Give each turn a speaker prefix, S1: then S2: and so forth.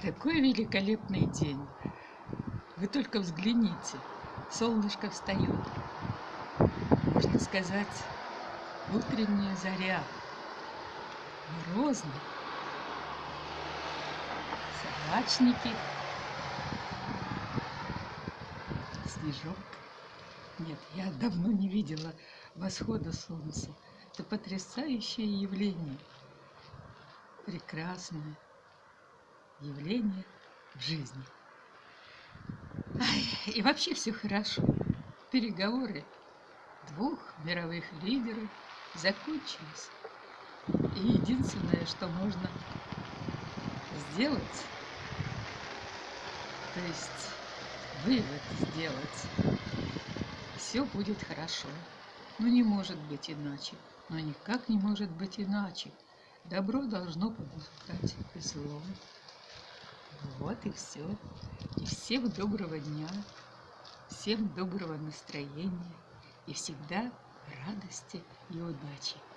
S1: Такой великолепный день. Вы только взгляните. Солнышко встает. Можно сказать, утренняя заря. Морозно. Собачники. Снежок. Нет, я давно не видела восхода солнца. Это потрясающее явление. Прекрасное явление в жизни. Ай, и вообще все хорошо. Переговоры двух мировых лидеров закончились. И единственное, что можно сделать, то есть вывод сделать, все будет хорошо. Но не может быть иначе. Но никак не может быть иначе. Добро должно побуждать зло. Вот и все. И всем доброго дня, всем доброго настроения и всегда радости и удачи.